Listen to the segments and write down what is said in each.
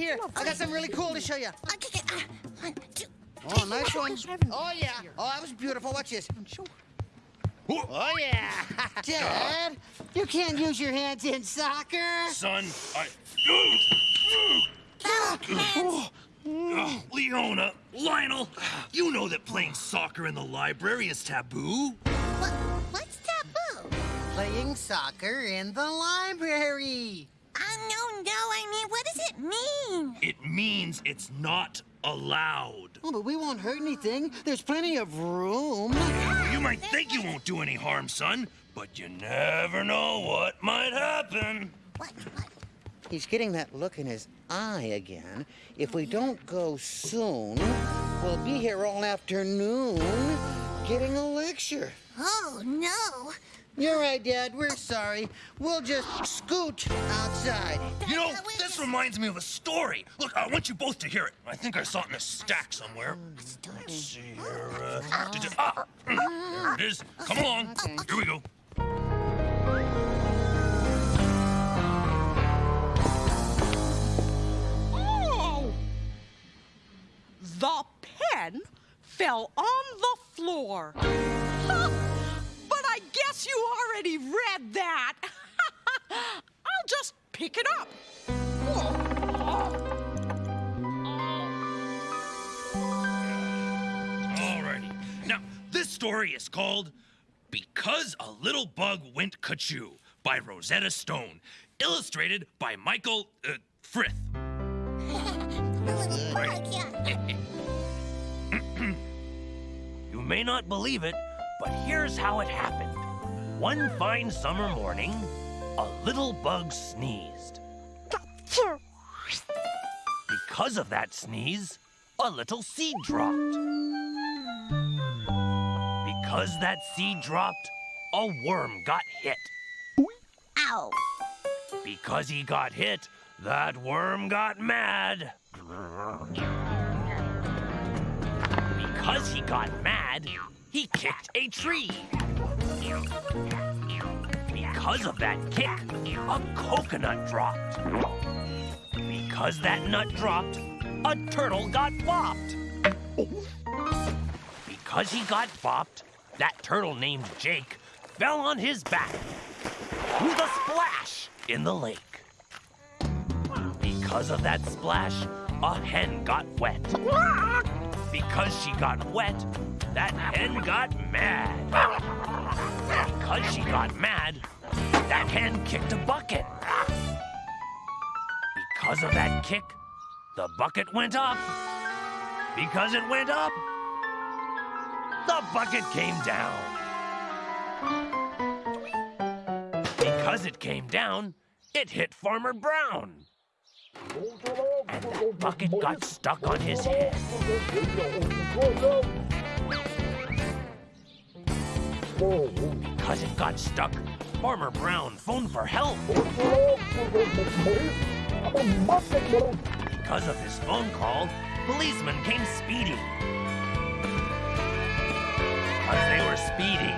here. I got something really cool to show you. Okay, uh, one, two. Oh, nice one. Oh, yeah. Oh, that was beautiful. Watch this. Oh, yeah. Dad, you can't use your hands in soccer. Son, I. Hands. Oh, Leona, Lionel, you know that playing soccer in the library is taboo. What, what's taboo? Playing soccer in the library. Uh, no, no, I mean, what does it mean? It means it's not allowed. Oh, but we won't hurt anything. There's plenty of room. You might think you won't do any harm, son, but you never know what might happen. What, what? He's getting that look in his eye again. If we don't go soon, we'll be here all afternoon getting a lecture. Oh, no. You're right, Dad. We're sorry. We'll just scoot outside. You know, this reminds me of a story. Look, I want you both to hear it. I think I saw it in a stack somewhere. Let's see here. Uh, did you- ah, there it is. Come along. Here we go. Oh! The pen fell on the floor. Huh, guess you already read that. I'll just pick it up. Alrighty. Now, this story is called Because a Little Bug Went Kachoo by Rosetta Stone, illustrated by Michael uh, Frith. A little bug, yeah. You may not believe it, but here's how it happened. One fine summer morning, a little bug sneezed. Because of that sneeze, a little seed dropped. Because that seed dropped, a worm got hit. Ow. Because he got hit, that worm got mad. Because he got mad, he kicked a tree. Because of that kick, a coconut dropped. Because that nut dropped, a turtle got bopped. Because he got bopped, that turtle named Jake fell on his back with a splash in the lake. Because of that splash, a hen got wet. Because she got wet, that hen got mad. Because she got mad, that hen kicked a bucket. Because of that kick, the bucket went up. Because it went up, the bucket came down. Because it came down, it hit Farmer Brown. And that bucket got stuck on his head. Because it got stuck, Farmer Brown phoned for help. Because of his phone call, policemen came speeding. As they were speeding,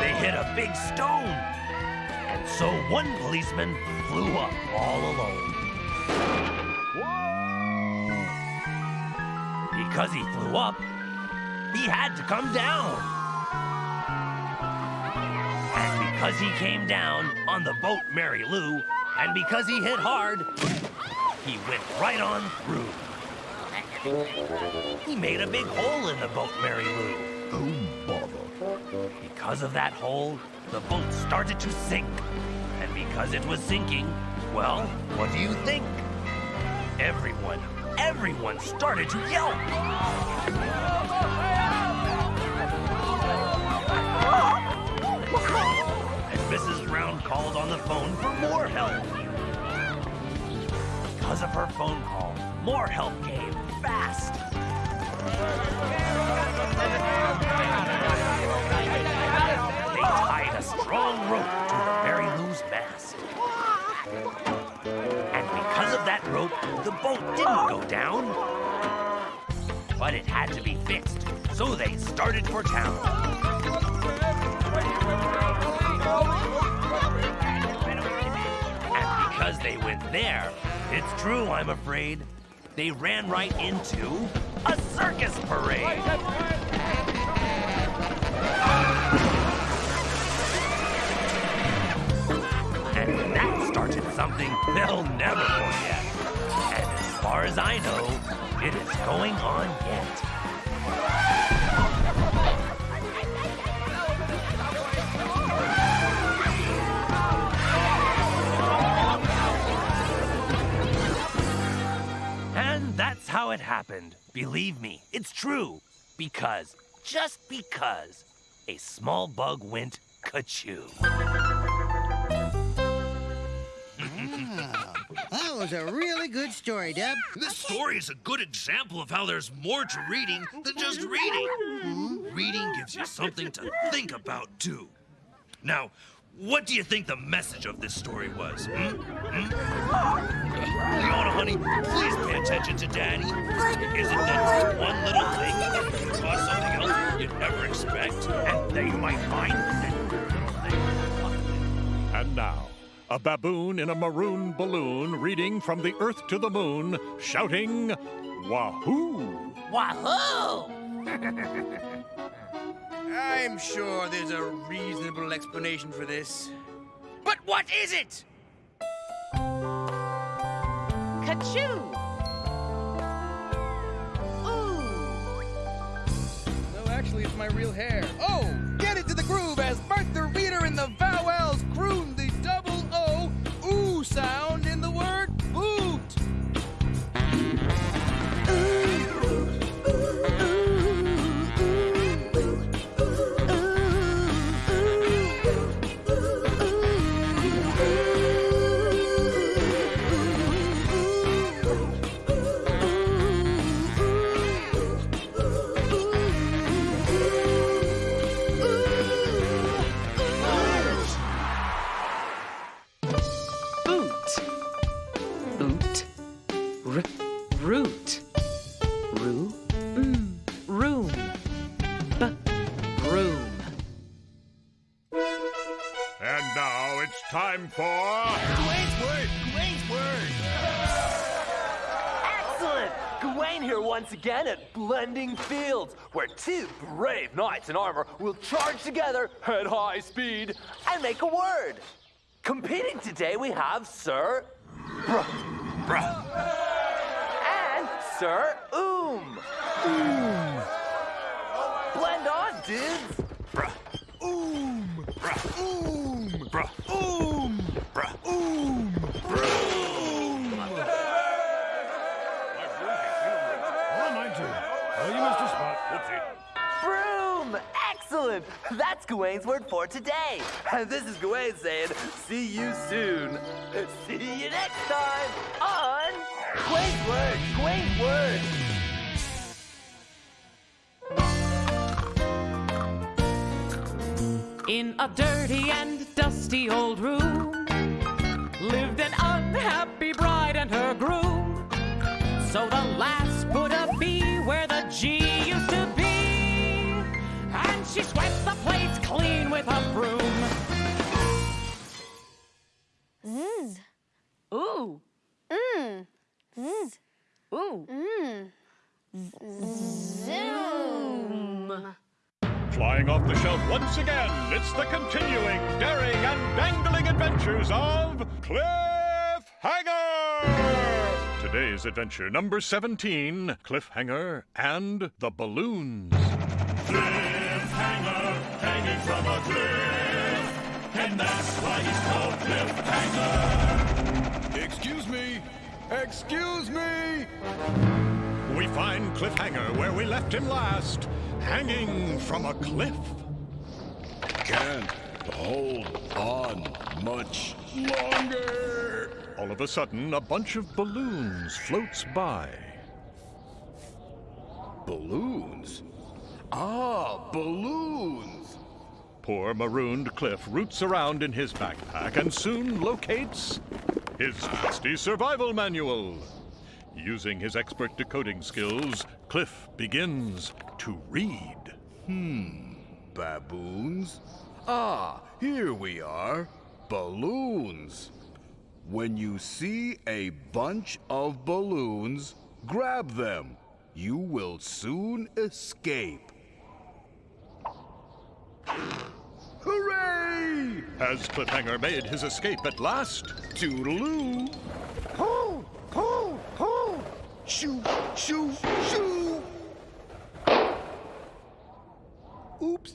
they hit a big stone. And so one policeman flew up all alone. Because he flew up, he had to come down. Because he came down on the boat Mary Lou, and because he hit hard, he went right on through. He made a big hole in the boat Mary Lou. Oh, bother. Because of that hole, the boat started to sink. And because it was sinking, well, what do you think? Everyone, everyone started to yelp. Called on the phone for more help. Because of her phone call, more help came fast. They tied a strong rope to the Mary Lou's mast. And because of that rope, the boat didn't go down. But it had to be fixed, so they started for town. They went there, It's true, I'm afraid. They ran right into a circus parade. And that started something they'll never forget. And as far as I know, it is going on yet. How it happened. Believe me, it's true. Because, just because, a small bug went ka-choo. Ah. That was a really good story, Deb. This story is a good example of how there's more to reading than just reading. Hmm? Reading gives you something to think about, too. Now, what do you think the message of this story was? Hmm? Hmm? Leona, honey, please pay attention to Daddy. Isn't that just one little thing that can cause something else you'd never expect? And they might find that And now, a baboon in a maroon balloon reading from the earth to the moon, shouting, Wahoo! Wahoo! I'm sure there's a reasonable explanation for this. But what is it? Ka-choo! Ooh! No, actually, it's my real hair. Oh, get into the groove as Bart once again at Blending Fields, where two brave knights in armor will charge together at high speed and make a word. Competing today we have Sir Bruh. Bruh. and Sir Oom. Oom. Blend on, dudes. Bruh. Oom! Bruh. Oom! Bruh. Oom! Bruh. Oom! Broom! Excellent! That's Gawain's word for today. And this is Gawain saying, see you soon. See you next time on Gawain's Word, Gawain's Word. In a dirty and dusty old room lived an unhappy bride and her groom. So the lass put a B where the G it's the continuing, daring, and dangling adventures of Cliffhanger! Today's adventure number 17 Cliffhanger and the Balloons. Cliffhanger, hanging from a cliff, and that's why he's called Cliffhanger. Excuse me. Excuse me. We find Cliffhanger where we left him last, hanging from a cliff. Can't hold on much longer. All of a sudden, a bunch of balloons floats by. Balloons? Ah, balloons! Poor marooned Cliff roots around in his backpack and soon locates his trusty survival manual. Using his expert decoding skills, Cliff begins to read. Hmm, baboons? Ah, here we are. Balloons. When you see a bunch of balloons, grab them. You will soon escape. Hooray! Has Cliffhanger made his escape at last? Toodaloo! Pull, pull, pull. Shoo, shoo, shoo! Oops.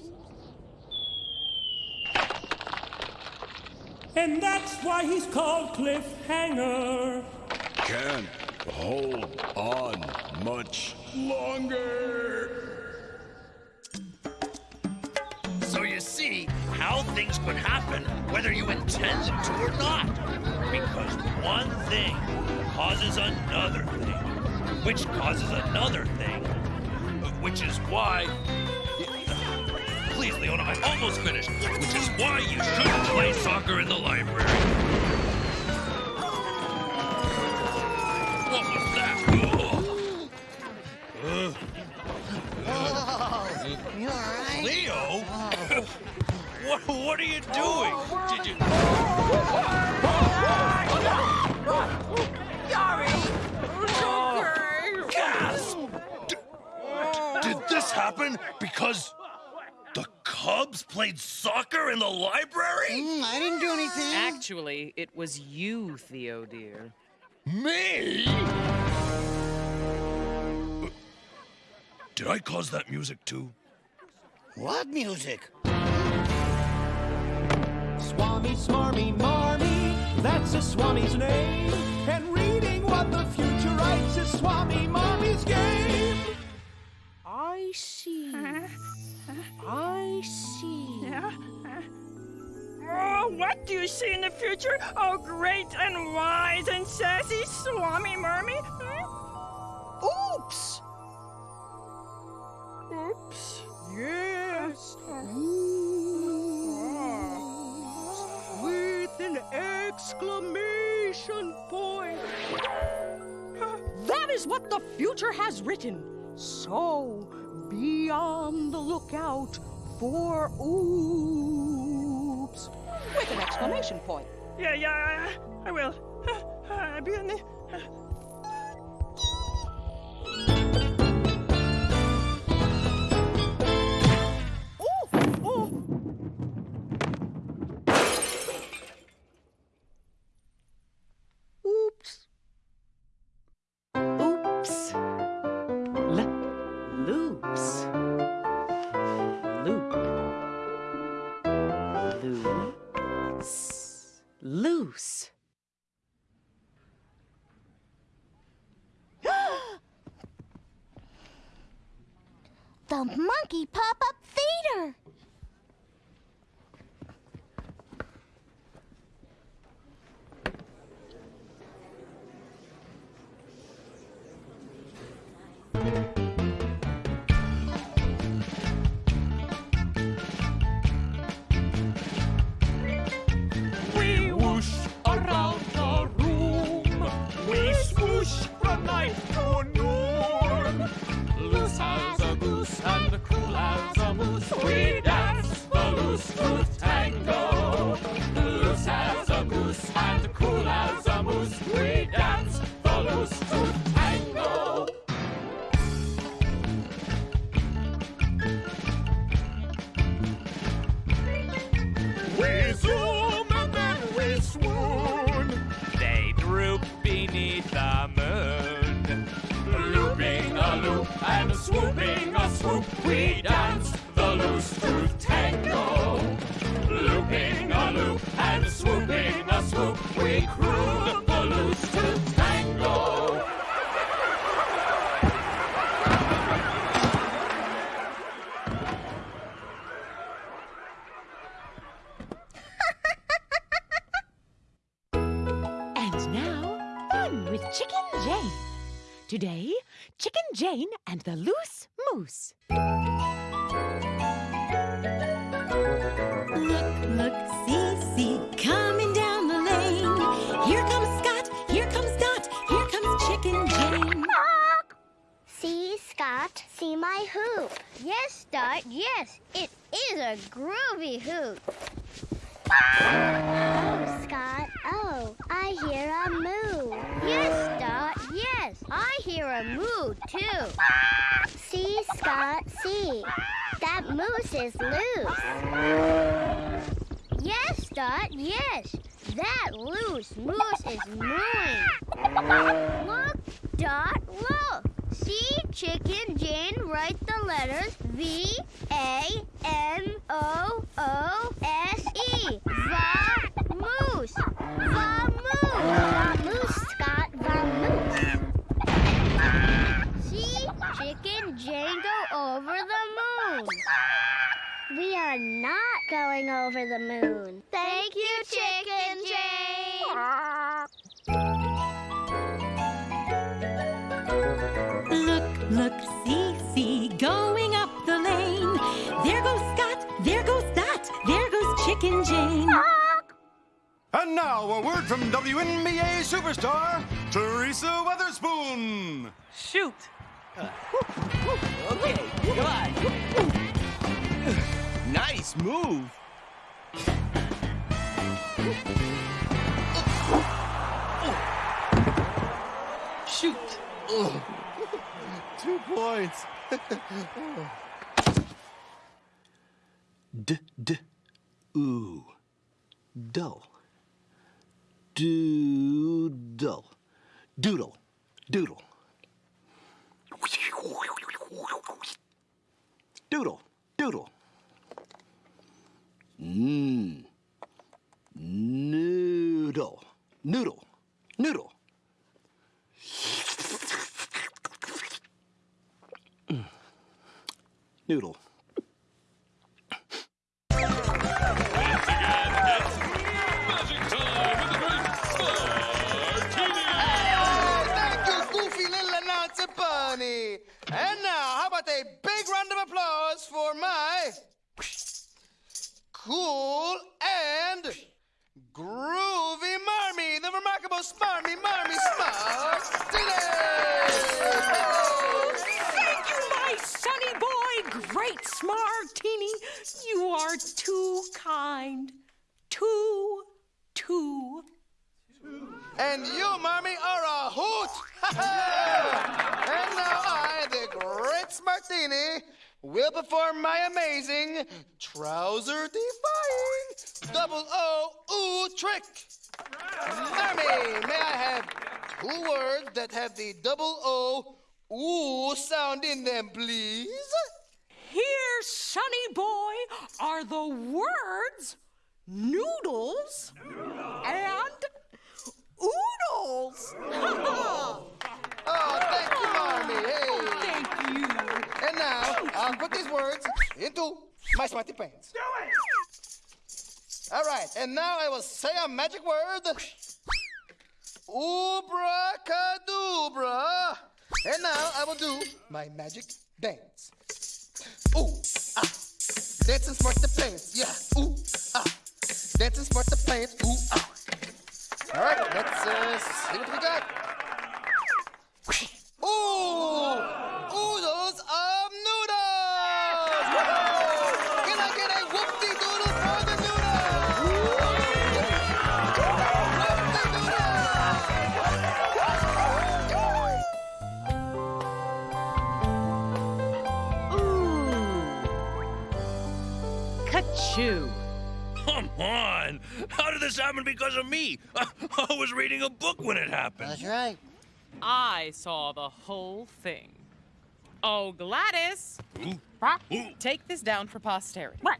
And that's why he's called Cliffhanger. Can't hold on much longer. So you see how things could happen whether you intend them to or not. Because one thing causes another thing, which causes another thing, which is why. Please, Leona, I'm almost finished. Which is why you shouldn't play soccer in the library. What was that? Ugh. Oh, you all right? Leo? what, what are you doing? Did you... Gasp! Did this happen because Cubs played soccer in the library? Mm, I didn't do anything. Actually, it was you, Theo dear. Me? Did I cause that music too? What music? Swami, smarmy, marmy, that's a Swami's name. And reading what the future writes is Swami Marmy's game. I see. I see. Oh, what do you see in the future? Oh, great and wise and sassy Swami Marmy? Oops! Oops. Yes. Ah. With an exclamation point. That is what the future has written. So be on the lookout for oops. With an exclamation point. Yeah, yeah, I will. I'll be in the. Monkey Pop-Up swooping a swoop. We dance the loose tooth tango. Looping a loop and swooping a swoop. We croon Yes, it is a groovy hoot. Oh, Scott, oh, I hear a moo. Yes, Dot, yes, I hear a moo, too. See, Scott, see. That moose is loose. Yes, Dot, yes. That loose moose is mooing. Look, Dot, look. See, Chicken Jane write the letters V A M O O S E. Va-moose. Va-moose. Va-moose, Scott. Va-moose. See, Chicken Jane go over the moon. We are not going over the moon. Thank you, Chicken Look, look, see, see, going up the lane. There goes Scott, there goes Dot, there goes Chicken Jane. And now a word from WNBA superstar Teresa Weatherspoon. Shoot. Okay, good. Nice move. Shoot. Two points. D d ooh. Dull. Doodle. Doodle. Doodle. Doodle. Doodle. Mmm. Noodle. Noodle. Noodle. Noodle. Bunny. And now, how about a big round of applause for my cool and groovy Marmy, the remarkable Smarmy Marmy Smartini! Thank you, my sonny boy, great Smartini. You are too kind. Too, too. And you, Marmy, are a hoot! and now I, the great Smartini, will perform my amazing trouser defying double O ooh trick. Marmy, may I have two words that have the double O ooh sound in them, please? Here, sonny boy, are the words noodles and oodles. Oh, thank you, Marmy. Hey. Thank you. And now I'll put these words into my smarty pants. Do it! All right, and now I will say a magic word. Ubracadabra. And now I will do my magic dance. Ooh, ah. Dancing smart the pants. Yeah. Ooh, ah. Dancing smart the pants. Ooh, ah. All right, let's uh, see what we got. Ooh! Oodles of noodles! Can I get a whoopty doodle for the noodles? Ka-choo. Come on! How did this happen because of me? I was reading a book when it happened. That's right. I saw the whole thing. Oh, Gladys! Take this down for posterity. What?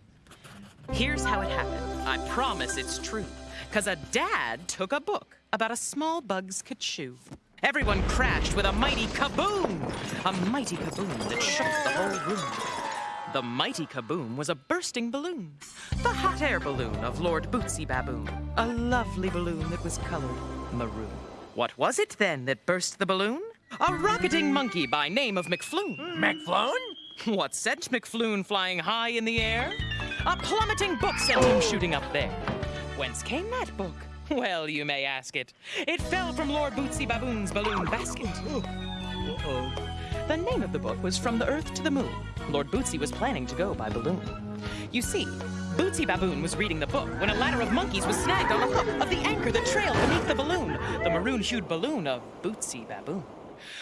Here's how it happened. I promise it's true. Because a dad took a book about a small bug's kachoo. Everyone crashed with a mighty kaboom! A mighty kaboom that shook the whole room. The mighty kaboom was a bursting balloon. The hot air balloon of Lord Bootsy Baboon. A lovely balloon that was colored maroon. What was it then that burst the balloon? A rocketing monkey by name of McFloon. McFloon? What sent McFloon flying high in the air? A plummeting book sent him shooting up there. Whence came that book? Well, you may ask it. It fell from Lord Bootsy Baboon's balloon basket. Oh. Uh-oh. The name of the book was From the Earth to the Moon. Lord Bootsy was planning to go by balloon. You see, Bootsy Baboon was reading the book when a ladder of monkeys was snagged on the hook of the anchor that trailed beneath the balloon, the maroon hued balloon of Bootsy Baboon.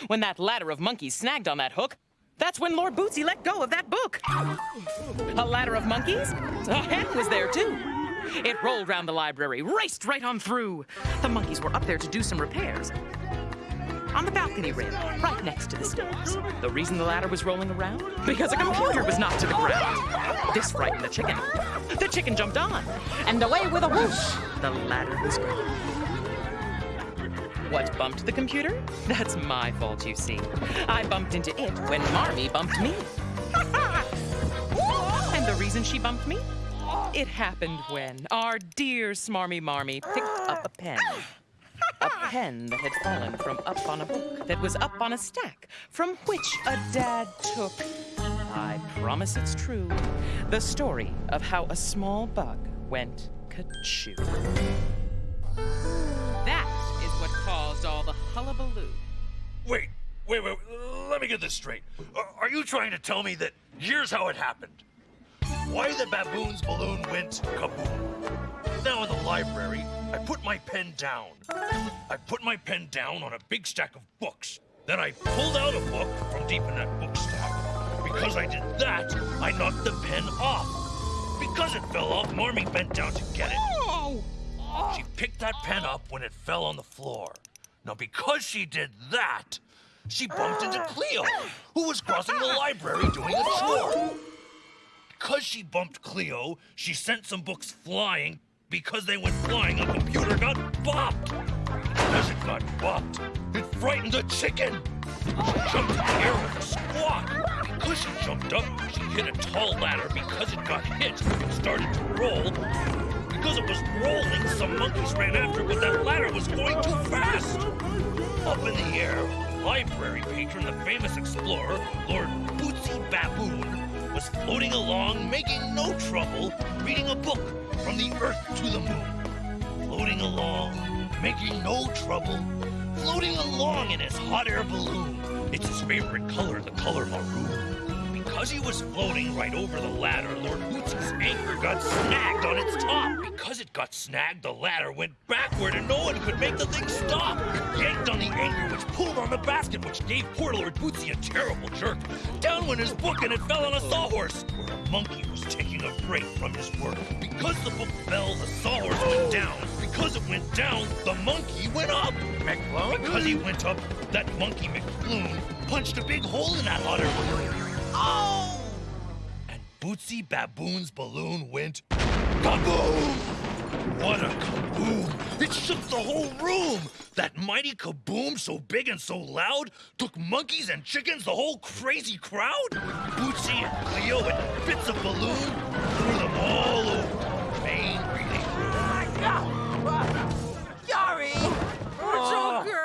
When that ladder of monkeys snagged on that hook, that's when Lord Bootsy let go of that book. A ladder of monkeys? A hen was there too. It rolled round the library, raced right on through. The monkeys were up there to do some repairs. On the balcony rail, right next to the stairs. The reason the ladder was rolling around? Because a computer was knocked to the ground. This frightened the chicken. The chicken jumped on, and away with a whoosh, the ladder was gone. What bumped the computer? That's my fault, you see. I bumped into it when Marmee bumped me. and the reason she bumped me? It happened when our dear Smarmy Marmee picked up a pen. A pen that had fallen from up on a book that was up on a stack from which a dad took. I promise it's true. The story of how a small bug went ka-choo. That is what caused all the hullabaloo. Wait, wait, wait. Let me get this straight. Are- Are you trying to tell me that here's how it happened? Why the baboon's balloon went kaboom? Now in the library, I put my pen down. I put my pen down on a big stack of books. Then I pulled out a book from deep in that book stack. Because I did that, I knocked the pen off. Because it fell off, Marmee bent down to get it. She picked that pen up when it fell on the floor. Now, because she did that, she bumped into Cleo, who was crossing the library doing a chore. Because she bumped Cleo, she sent some books flying. Because they went flying, a computer got bopped. Because it got bopped, it frightened the chicken. She jumped in the air with a squawk. Because she jumped up, she hit a tall ladder. Because it got hit, it started to roll. Because it was rolling, some monkeys ran after it, but that ladder was going too fast. Up in the air, library patron, the famous explorer, Lord Bootsy Baboon, was floating along, making no trouble, reading a book from the Earth to the Moon. Floating along, making no trouble, floating along in his hot air balloon. It's his favorite color, the color maroon. Because he was floating right over the ladder, Lord Bootsy's anchor got snagged on its top. Because it got snagged, the ladder went backward and no one could make the thing stop. It yanked on the anchor, which pulled on the basket, which gave poor Lord Bootsy a terrible jerk. Down went his book and it fell on a sawhorse, where a monkey was taking a break from his work. Because the book fell, the sawhorse went down. Because it went down, the monkey went up. McFloon? Because he went up, that monkey McFloon punched a big hole in that balloon. Oh! And Bootsy Baboon's balloon went kaboom! What a kaboom! It shook the whole room! That mighty kaboom, so big and so loud, took monkeys and chickens, the whole crazy crowd. Bootsy and Cleo and bits of balloon threw them all over. Main reading Sorry. It's okay.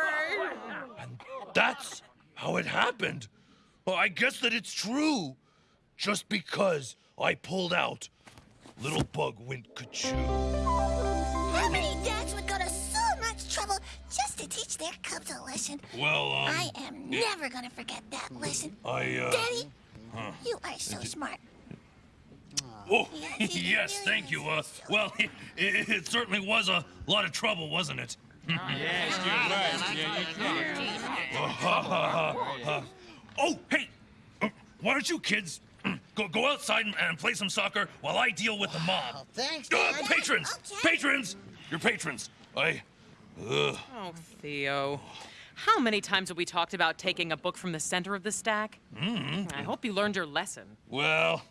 And That's how it happened. Well, I guess that it's true. Just because I pulled out, little bug went ka-choo. How many dads would go to so much trouble just to teach their cubs a lesson? Well, um, I am never gonna forget that lesson. I, uh, Daddy, huh. you are so smart. Oh, yes, thank you. Uh, well, it, it certainly was a lot of trouble, wasn't it? Oh, hey, uh, why don't you kids go go outside and, and play some soccer while I deal with the mob? thanks, Uh, Dad. patrons, patrons, your patrons. I, ugh. Oh, Theo. How many times have we talked about taking a book from the center of the stack? Mm. I hope you learned your lesson. Well,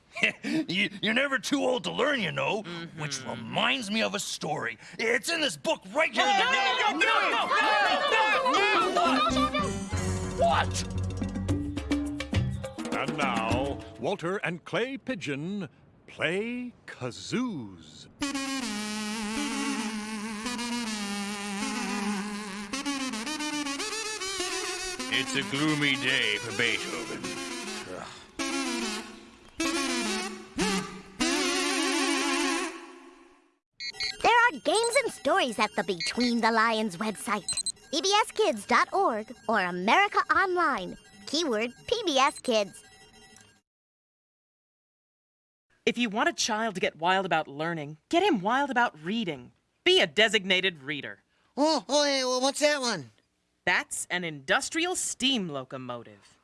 you, you're never too old to learn, you know. Which Mm-hmm. reminds me of a story. It's in this book right here. in the What? And now, Walter and Clay Pigeon play kazoos. It's a gloomy day for Beethoven. There are games and stories at the Between the Lions website. PBSKids.org or America Online. Keyword PBS Kids. If you want a child to get wild about learning, get him wild about reading. Be a designated reader. Oh, oh, hey, well, what's that one? That's an industrial steam locomotive.